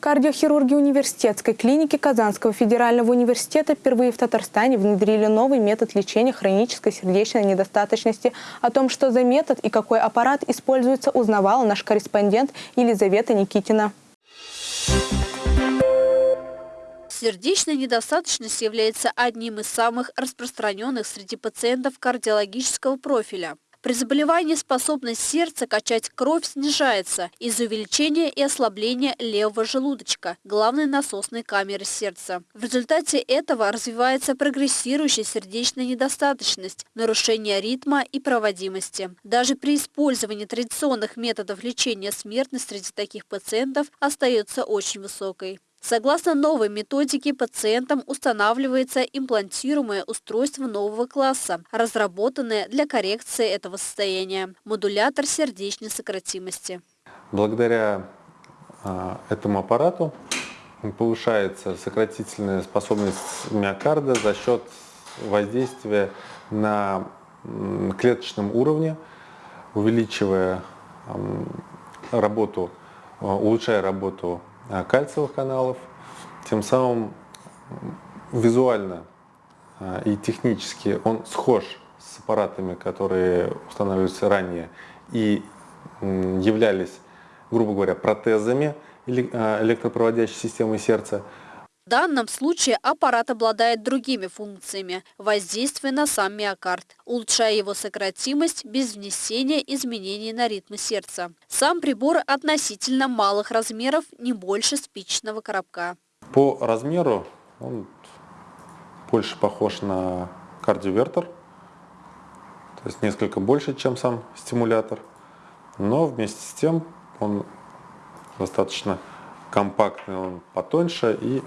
Кардиохирурги университетской клиники Казанского федерального университета впервые в Татарстане внедрили новый метод лечения хронической сердечной недостаточности. О том, что за метод и какой аппарат используется, узнавала наш корреспондент Елизавета Никитина. Сердечная недостаточность является одним из самых распространенных среди пациентов кардиологического профиля. При заболевании способность сердца качать кровь снижается из-за увеличения и ослабления левого желудочка, главной насосной камеры сердца. В результате этого развивается прогрессирующая сердечная недостаточность, нарушение ритма и проводимости. Даже при использовании традиционных методов лечения смертность среди таких пациентов остается очень высокой. Согласно новой методике, пациентам устанавливается имплантируемое устройство нового класса, разработанное для коррекции этого состояния – модулятор сердечной сократимости. Благодаря э, этому аппарату повышается сократительная способность миокарда за счет воздействия на клеточном уровне, увеличивая работу, улучшая работу кальциевых каналов, тем самым визуально э, и технически он схож с аппаратами, которые устанавливаются ранее и являлись, грубо говоря, протезами э, электропроводящей системы сердца, данном случае аппарат обладает другими функциями – воздействие на сам миокард, улучшая его сократимость без внесения изменений на ритмы сердца. Сам прибор относительно малых размеров, не больше спичечного коробка. По размеру он больше похож на кардиовертер, то есть несколько больше, чем сам стимулятор, но вместе с тем он достаточно компактный, он потоньше и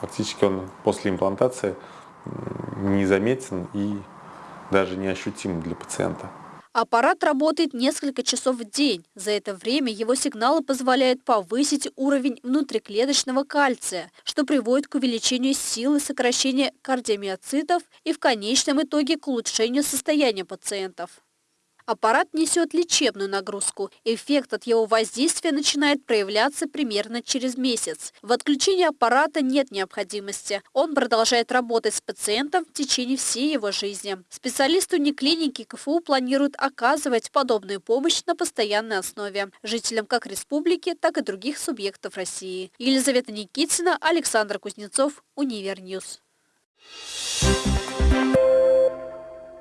фактически он после имплантации незаметен и даже неощутим для пациента. Аппарат работает несколько часов в день. За это время его сигналы позволяют повысить уровень внутриклеточного кальция, что приводит к увеличению силы сокращения кардиомиоцитов и в конечном итоге к улучшению состояния пациентов. Аппарат несет лечебную нагрузку. Эффект от его воздействия начинает проявляться примерно через месяц. В отключении аппарата нет необходимости. Он продолжает работать с пациентом в течение всей его жизни. Специалисты униклиники КФУ планируют оказывать подобную помощь на постоянной основе жителям как республики, так и других субъектов России. Елизавета Никитина, Александр Кузнецов, Универньюз. Thank you.